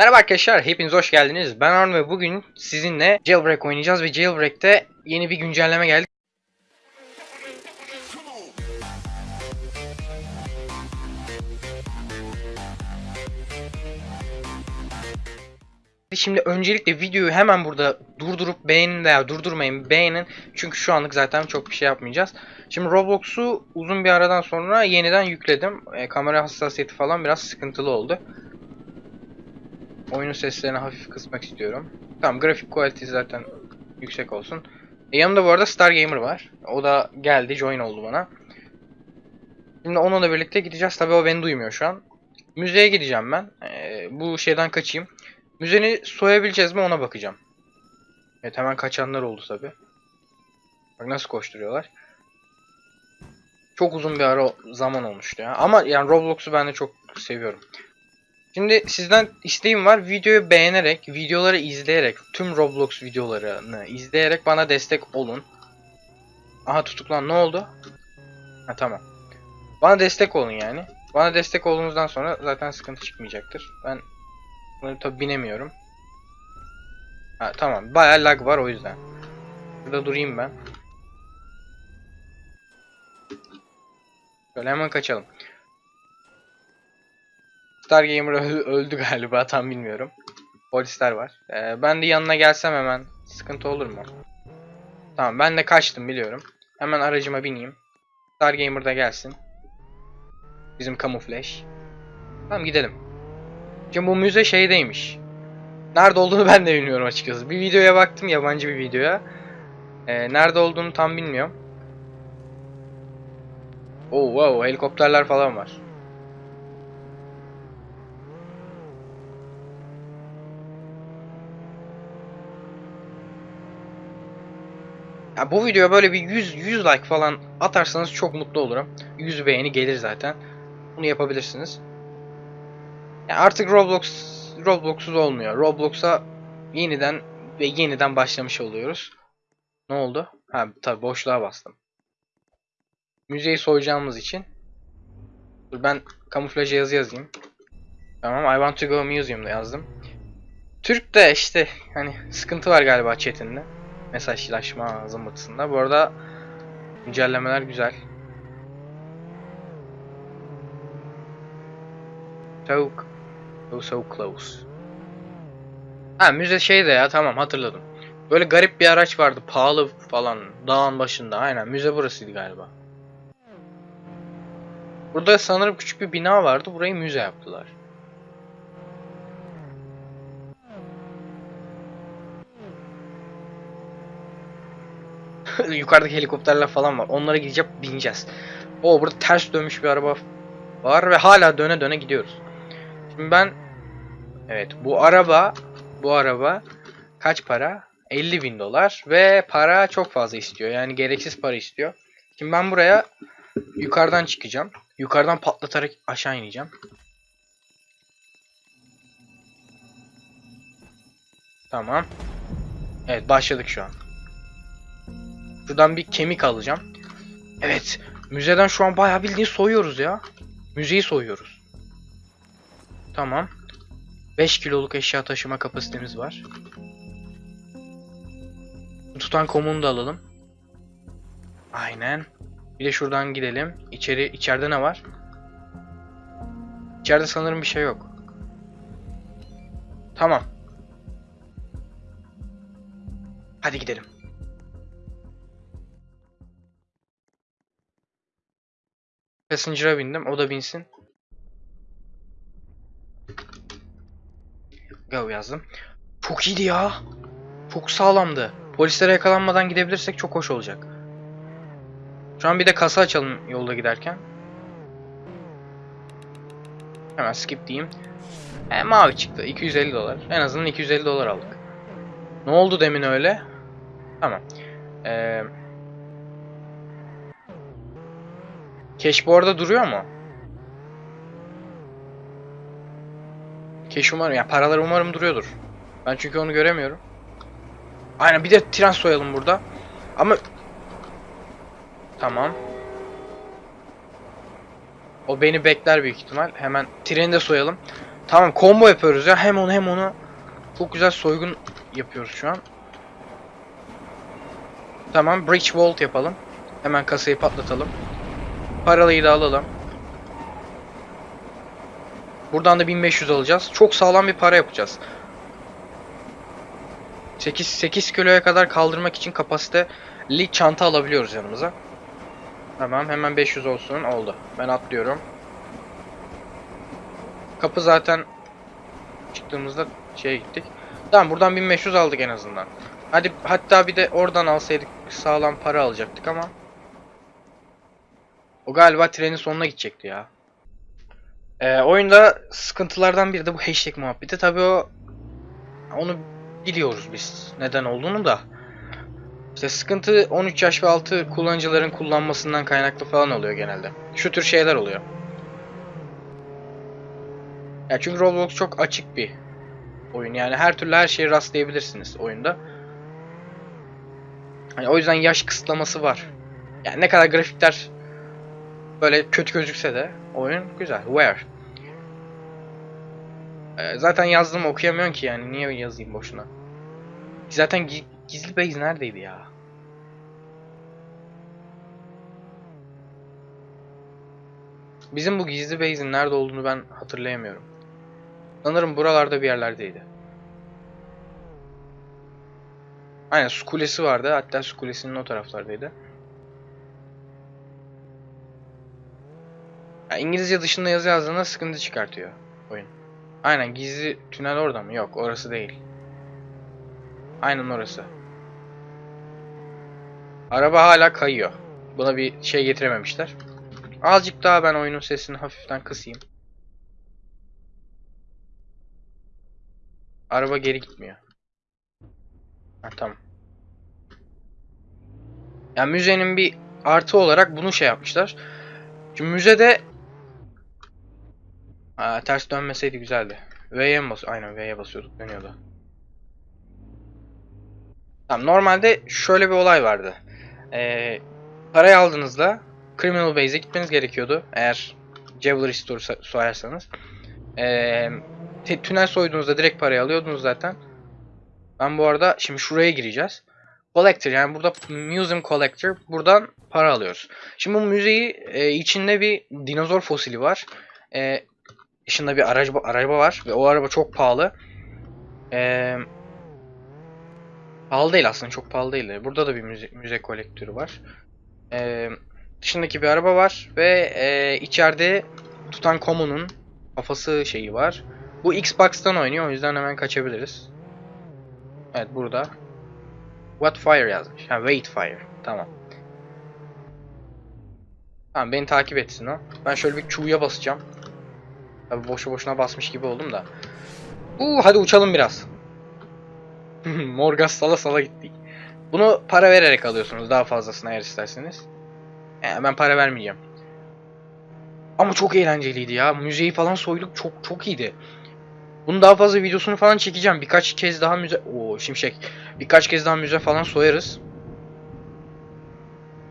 Merhaba arkadaşlar, hepiniz hoş geldiniz. Ben Arun ve bugün sizinle Jailbreak oynayacağız ve Jailbreak'te yeni bir güncelleme geldi. Şimdi öncelikle videoyu hemen burada durdurup beğenin veya durdurmayın beğenin. Çünkü şu anlık zaten çok bir şey yapmayacağız. Şimdi Roblox'u uzun bir aradan sonra yeniden yükledim. E, kamera hassasiyeti falan biraz sıkıntılı oldu. Oyunun seslerini hafif kısmak istiyorum. Tamam grafik quality zaten yüksek olsun. E, yanımda bu arada Star Gamer var. O da geldi join oldu bana. Şimdi onunla birlikte gideceğiz. Tabii o beni duymuyor şu an. Müzeye gideceğim ben. E, bu şeyden kaçayım. Müzeni soyabileceğiz mi ona bakacağım. Evet hemen kaçanlar oldu tabi. Bak nasıl koşturuyorlar. Çok uzun bir ara zaman olmuştu ya. Ama yani Roblox'u ben de çok seviyorum. Şimdi sizden isteğim var. Videoyu beğenerek, videoları izleyerek, tüm Roblox videolarını izleyerek bana destek olun. Aha tutuklan ne oldu? Ha tamam. Bana destek olun yani. Bana destek olduğunuzdan sonra zaten sıkıntı çıkmayacaktır. Ben bunu tabi binemiyorum. Ha tamam. Bayağı lag var o yüzden. Burada durayım ben. Şöyle hemen kaçalım. Star Gamer öl- öldü galiba tam bilmiyorum. Polisler var. Ee, ben de yanına gelsem hemen sıkıntı olur mu? Tamam ben de kaçtım biliyorum. Hemen aracıma bineyim. Star Gamer da gelsin. Bizim kamuflaj. Tamam gidelim. Şimdi bu müze şeydeymiş. Nerede olduğunu ben de bilmiyorum açıkçası. Bir videoya baktım yabancı bir videoya. Ee, nerede olduğunu tam bilmiyorum. Oh wow helikopterler falan var. Ya bu videoya böyle bir 100 100 like falan atarsanız çok mutlu olurum. 100 beğeni gelir zaten. Bunu yapabilirsiniz. Ya artık Roblox Roblox'suz olmuyor. Roblox'a yeniden ve yeniden başlamış oluyoruz. Ne oldu? Ha tabi boşluğa bastım. Müzeyi soyacağımız için. Dur ben kamuflaja yazı yazayım. Tamam I want to go museum'da yazdım. Türk de işte hani sıkıntı var galiba chatinde. Mesajlaşma zımbırtısında. Bu arada güncellemeler güzel. So, so, so close. Ha müze şeyde ya tamam hatırladım. Böyle garip bir araç vardı pahalı falan dağın başında aynen müze burasıydı galiba. Burada sanırım küçük bir bina vardı burayı müze yaptılar. Yukarıdaki helikopterler falan var. Onlara gideceğim bineceğiz. O burada ters dönmüş bir araba var ve hala döne döne gidiyoruz. Şimdi ben evet bu araba bu araba kaç para? 50 bin dolar ve para çok fazla istiyor. Yani gereksiz para istiyor. Şimdi ben buraya yukarıdan çıkacağım. Yukarıdan patlatarak aşağı ineceğim. Tamam. Evet başladık şu an. Şuradan bir kemik alacağım. Evet. Müzeden şu an bayağı bildiğin soyuyoruz ya. Müzeyi soyuyoruz. Tamam. 5 kiloluk eşya taşıma kapasitemiz var. Tutan komunu da alalım. Aynen. Bir de şuradan gidelim. İçeri içeride ne var? İçeride sanırım bir şey yok. Tamam. Hadi gidelim. Passenger'a bindim. O da binsin. Go yazdım. Çok iyiydi ya. Çok sağlamdı. Polislere yakalanmadan gidebilirsek çok hoş olacak. Şu an bir de kasa açalım yolda giderken. Hemen skip diyeyim. E, mavi çıktı. 250 dolar. En azından 250 dolar aldık. Ne oldu demin öyle? Tamam. Eee... Cash bu arada duruyor mu? Cash umarım, ya paralar umarım duruyordur. Ben çünkü onu göremiyorum. Aynen bir de tren soyalım burada. Ama... Tamam. O beni bekler büyük ihtimal. Hemen treni de soyalım. Tamam combo yapıyoruz ya. Hem onu hem onu. Çok güzel soygun yapıyoruz şu an. Tamam bridge vault yapalım. Hemen kasayı patlatalım. Paralıyı da alalım. Buradan da 1500 alacağız. Çok sağlam bir para yapacağız. 8 8 kiloya kadar kaldırmak için kapasiteli çanta alabiliyoruz yanımıza. Tamam hemen 500 olsun. Oldu. Ben atlıyorum. Kapı zaten çıktığımızda şeye gittik. Tamam buradan 1500 aldık en azından. Hadi hatta bir de oradan alsaydık sağlam para alacaktık ama. O galiba trenin sonuna gidecekti ya. Ee, oyunda sıkıntılardan biri de bu hashtag muhabbeti. Tabii o onu biliyoruz biz neden olduğunu da. İşte sıkıntı 13 yaş ve altı kullanıcıların kullanmasından kaynaklı falan oluyor genelde. Şu tür şeyler oluyor. Ya çünkü Roblox çok açık bir oyun. Yani her türlü her şeye rastlayabilirsiniz oyunda. Hani o yüzden yaş kısıtlaması var. Yani ne kadar grafikler böyle kötü gözükse de oyun güzel. Where? Ee, zaten yazdım okuyamıyorsun ki yani niye yazayım boşuna. Zaten gi- gizli base neredeydi ya? Bizim bu gizli base'in nerede olduğunu ben hatırlayamıyorum. Sanırım buralarda bir yerlerdeydi. Aynen su kulesi vardı. Hatta su kulesinin o taraflardaydı. İngilizce dışında yazı yazdığında sıkıntı çıkartıyor oyun. Aynen gizli tünel orada mı? Yok orası değil. Aynen orası. Araba hala kayıyor. Buna bir şey getirememişler. Azıcık daha ben oyunun sesini hafiften kısayım. Araba geri gitmiyor. Ha, tamam. Yani müzenin bir artı olarak bunu şey yapmışlar. Şimdi müzede Aa, ters dönmeseydi güzeldi. V'ye mi bas? Aynen V'ye basıyorduk dönüyordu. Tamam normalde şöyle bir olay vardı. Ee, parayı aldığınızda Criminal Base'e gitmeniz gerekiyordu. Eğer Jewelry Store so- soyarsanız. Ee, tünel soyduğunuzda direkt parayı alıyordunuz zaten. Ben bu arada şimdi şuraya gireceğiz. Collector yani burada Museum Collector buradan para alıyoruz. Şimdi bu müzeyi e, içinde bir dinozor fosili var. E, dışında bir araba, araba var ve o araba çok pahalı. E, pahalı değil aslında çok pahalı değil. Burada da bir müze, müze kolektörü var. E, dışındaki bir araba var ve e, içeride Tutankhamun'un kafası şeyi var. Bu Xbox'tan oynuyor o yüzden hemen kaçabiliriz. Evet burada. What fire yazmış. Ha wait fire. Tamam. Tamam beni takip etsin o. Ben şöyle bir Q'ya basacağım. Tabi boşu boşuna basmış gibi oldum da. Uuu hadi uçalım biraz. Morgas sala sala gittik. Bunu para vererek alıyorsunuz daha fazlasını eğer isterseniz. Yani ben para vermeyeceğim. Ama çok eğlenceliydi ya. Müzeyi falan soyduk çok çok iyiydi. Bunun daha fazla videosunu falan çekeceğim. Birkaç kez daha müze... Oo şimşek. Birkaç kez daha müze falan soyarız.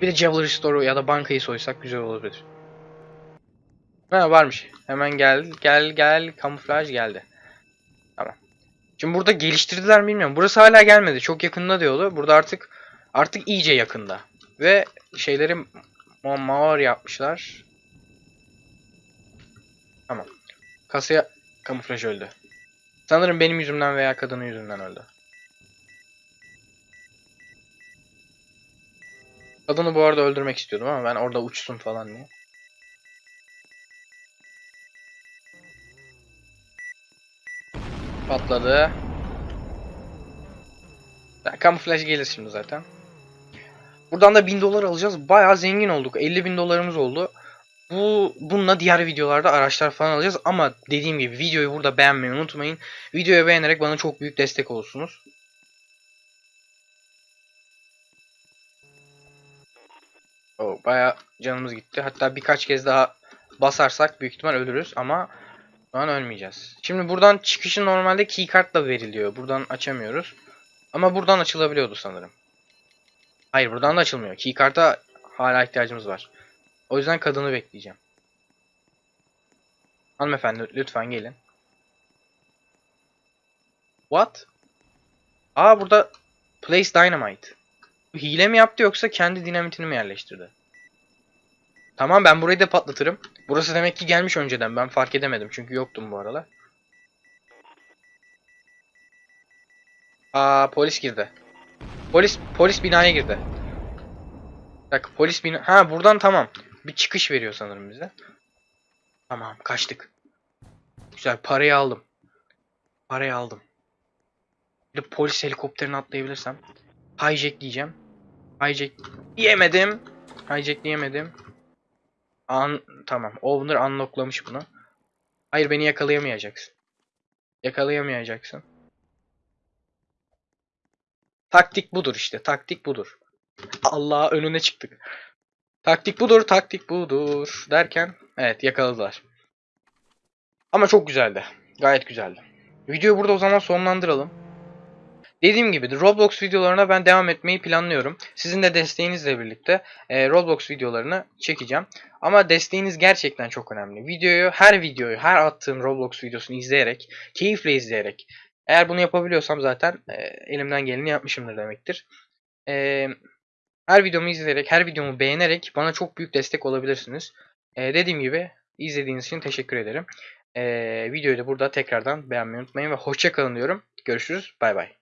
Bir de Jewelry Store'u ya da bankayı soysak güzel olabilir. Ha varmış. Hemen gel gel gel kamuflaj geldi. Tamam. Şimdi burada geliştirdiler mi bilmiyorum. Burası hala gelmedi. Çok yakında diyordu. Burada artık artık iyice yakında. Ve şeyleri ma maor yapmışlar. Tamam. Kasaya kamuflaj öldü. Sanırım benim yüzümden veya kadının yüzünden öldü. Kadını bu arada öldürmek istiyordum ama ben orada uçsun falan diye. Patladı. Kamuflaj gelir şimdi zaten. Buradan da 1000 dolar alacağız. Bayağı zengin olduk. 50 bin dolarımız oldu. Bu bununla diğer videolarda araçlar falan alacağız ama dediğim gibi videoyu burada beğenmeyi unutmayın. Videoyu beğenerek bana çok büyük destek olursunuz. O baya canımız gitti. Hatta birkaç kez daha basarsak büyük ihtimal ölürüz ama şu an ölmeyeceğiz. Şimdi buradan çıkışı normalde keycardla veriliyor. Buradan açamıyoruz. Ama buradan açılabiliyordu sanırım. Hayır buradan da açılmıyor. Keycard'a hala ihtiyacımız var. O yüzden kadını bekleyeceğim. Hanımefendi lütfen gelin. What? Aa burada place dynamite. Hile mi yaptı yoksa kendi dinamitini mi yerleştirdi? Tamam ben burayı da patlatırım. Burası demek ki gelmiş önceden. Ben fark edemedim çünkü yoktum bu aralar. Aa polis girdi. Polis polis binaya girdi. Bak polis bina... Ha buradan tamam. Bir çıkış veriyor sanırım bize. Tamam kaçtık. Güzel parayı aldım. Parayı aldım. Bir de polis helikopterine atlayabilirsem. Hijack diyeceğim. Hijack diyemedim. Hijack diyemedim. An tamam. Owner unlocklamış bunu. Hayır beni yakalayamayacaksın. Yakalayamayacaksın. Taktik budur işte. Taktik budur. Allah önüne çıktık. Taktik budur, taktik budur derken evet yakaladılar. Ama çok güzeldi. Gayet güzeldi. Videoyu burada o zaman sonlandıralım. Dediğim gibi Roblox videolarına ben devam etmeyi planlıyorum. Sizin de desteğinizle birlikte e, Roblox videolarını çekeceğim. Ama desteğiniz gerçekten çok önemli. Videoyu, her videoyu, her attığım Roblox videosunu izleyerek, keyifle izleyerek, eğer bunu yapabiliyorsam zaten e, elimden geleni yapmışımdır demektir. E, her videomu izleyerek, her videomu beğenerek bana çok büyük destek olabilirsiniz. E, dediğim gibi izlediğiniz için teşekkür ederim. E, videoyu da burada tekrardan beğenmeyi unutmayın ve hoşça kalın diyorum. Görüşürüz. Bay bay.